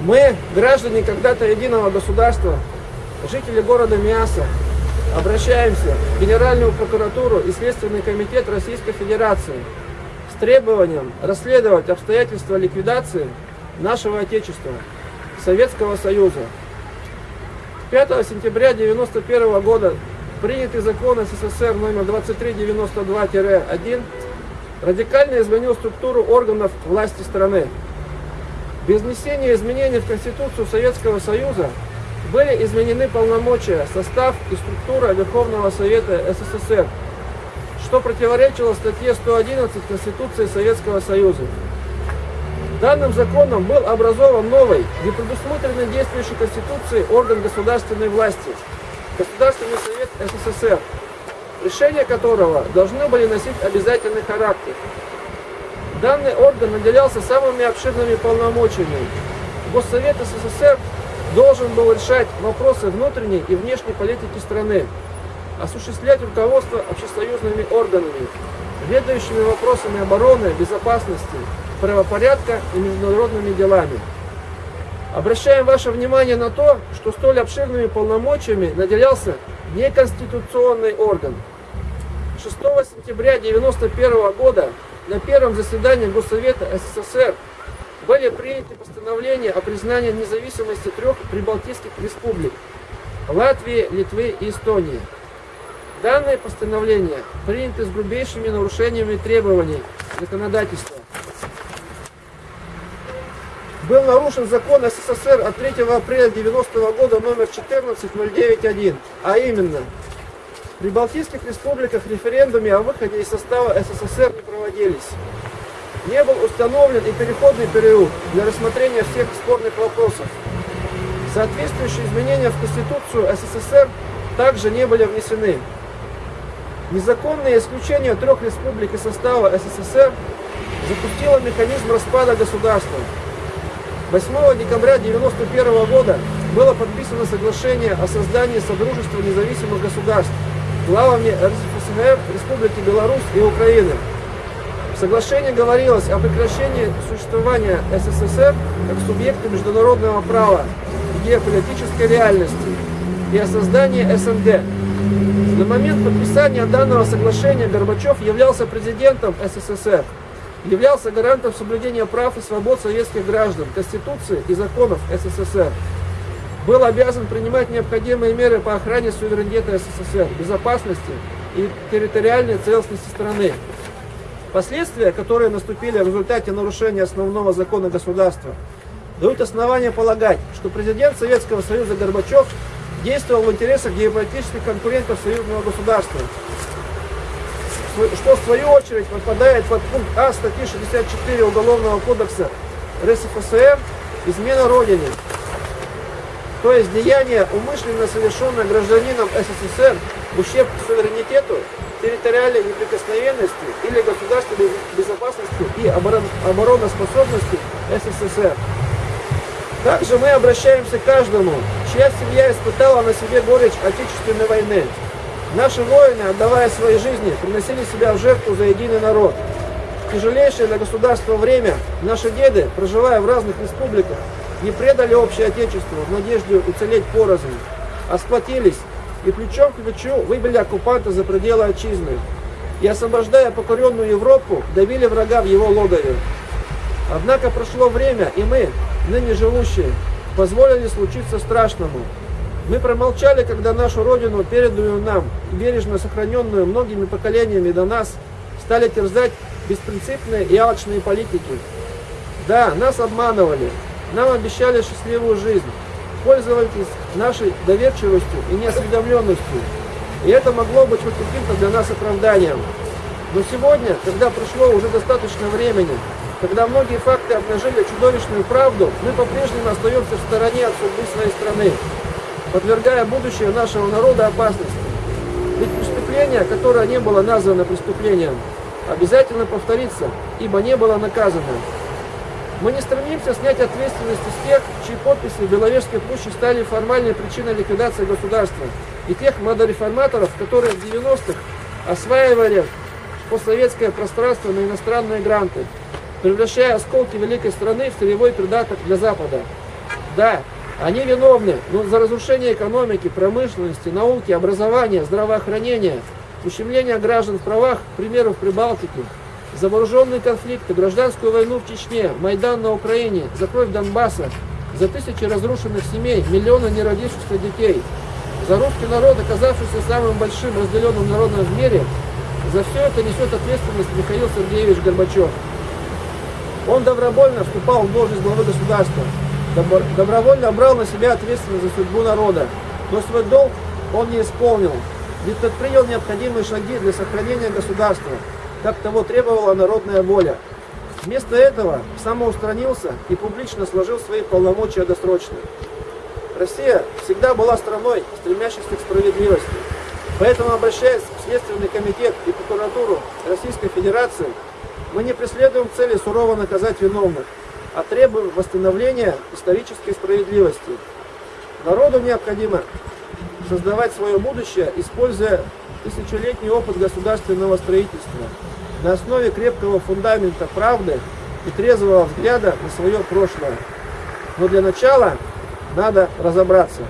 Мы, граждане когда-то единого государства, жители города Миаса, обращаемся в Генеральную прокуратуру и Следственный комитет Российской Федерации с требованием расследовать обстоятельства ликвидации нашего Отечества, Советского Союза. 5 сентября 1991 года принятый закон СССР номер 2392-1 радикально изменил структуру органов власти страны. Без внесения изменений в Конституцию Советского Союза были изменены полномочия, состав и структура Верховного Совета СССР, что противоречило статье 111 Конституции Советского Союза. Данным законом был образован новый, не предусмотренный действующей Конституцией орган государственной власти – Государственный Совет СССР, решения которого должны были носить обязательный характер. Данный орган наделялся самыми обширными полномочиями. Госсовет СССР должен был решать вопросы внутренней и внешней политики страны, осуществлять руководство общесоюзными органами, ведающими вопросами обороны, безопасности, правопорядка и международными делами. Обращаем ваше внимание на то, что столь обширными полномочиями наделялся неконституционный орган. 6 сентября 1991 года на первом заседании Госсовета СССР были приняты постановления о признании независимости трех прибалтийских республик – Латвии, Литвы и Эстонии. Данные постановления приняты с грубейшими нарушениями требований законодательства был нарушен закон СССР от 3 апреля 90 -го года номер 14.091, а именно, в Прибалтийских республиках референдумы о выходе из состава СССР не проводились. Не был установлен и переходный период для рассмотрения всех спорных вопросов. Соответствующие изменения в Конституцию СССР также не были внесены. Незаконное исключение трех республик из состава СССР запустило механизм распада государства. 8 декабря 1991 года было подписано соглашение о создании Содружества независимых государств главами РСФСР, Республики Беларусь и Украины. В соглашении говорилось о прекращении существования СССР как субъекта международного права и геополитической реальности и о создании СНГ. На момент подписания данного соглашения Горбачев являлся президентом СССР являлся гарантом соблюдения прав и свобод советских граждан, Конституции и законов СССР. Был обязан принимать необходимые меры по охране суверенитета СССР, безопасности и территориальной целостности страны. Последствия, которые наступили в результате нарушения основного закона государства, дают основания полагать, что президент Советского Союза Горбачев действовал в интересах геополитических конкурентов союзного государства, что в свою очередь попадает под пункт А статьи 64 Уголовного кодекса РСФСР «Измена Родине», то есть деяние, умышленно совершенное гражданином СССР ущерб суверенитету, территориальной неприкосновенности или государственной безопасности и обороноспособности СССР. Также мы обращаемся к каждому, чья семья испытала на себе горечь Отечественной войны, Наши воины, отдавая свои жизни, приносили себя в жертву за единый народ. В тяжелейшее для государства время наши деды, проживая в разных республиках, не предали общее отечество в надежде уцелеть порознь, а сплотились и плечом к плечу выбили оккупанта за пределы отчизны и, освобождая покоренную Европу, давили врага в его логове. Однако прошло время, и мы, ныне живущие, позволили случиться страшному, мы промолчали, когда нашу Родину, переданную нам бережно сохраненную многими поколениями до нас, стали терзать беспринципные и алчные политики. Да, нас обманывали, нам обещали счастливую жизнь, пользовались нашей доверчивостью и неосведомленностью. И это могло быть хоть каким-то для нас оправданием. Но сегодня, когда прошло уже достаточно времени, когда многие факты обнажили чудовищную правду, мы по-прежнему остаемся в стороне от судьбы своей страны подвергая будущее нашего народа опасности. Ведь преступление, которое не было названо преступлением, обязательно повторится, ибо не было наказано. Мы не стремимся снять ответственность с тех, чьи подписи в Беловежской пуще стали формальной причиной ликвидации государства, и тех модореформаторов, которые в 90-х осваивали постсоветское пространство на иностранные гранты, превращая осколки великой страны в сырьевой придаток для Запада. Да, они виновны ну, за разрушение экономики, промышленности, науки, образования, здравоохранения, ущемление граждан в правах, примеров Прибалтики, за вооруженные конфликты, гражданскую войну в Чечне, Майдан на Украине, за кровь Донбасса, за тысячи разрушенных семей, миллионы неродившихся детей, за русский народ, оказавшийся самым большим разделенным народом в мире, за все это несет ответственность Михаил Сергеевич Горбачев. Он добровольно вступал в должность главы государства, добро- добровольно брал на себя ответственность за судьбу народа, но свой долг он не исполнил, ведь предпринял необходимые шаги для сохранения государства, как того требовала народная воля. Вместо этого самоустранился и публично сложил свои полномочия досрочно. Россия всегда была страной, стремящейся к справедливости. Поэтому, обращаясь в Следственный комитет и прокуратуру Российской Федерации, мы не преследуем цели сурово наказать виновных, а требуем восстановления исторической справедливости. Народу необходимо создавать свое будущее, используя тысячелетний опыт государственного строительства на основе крепкого фундамента правды и трезвого взгляда на свое прошлое. Но для начала надо разобраться,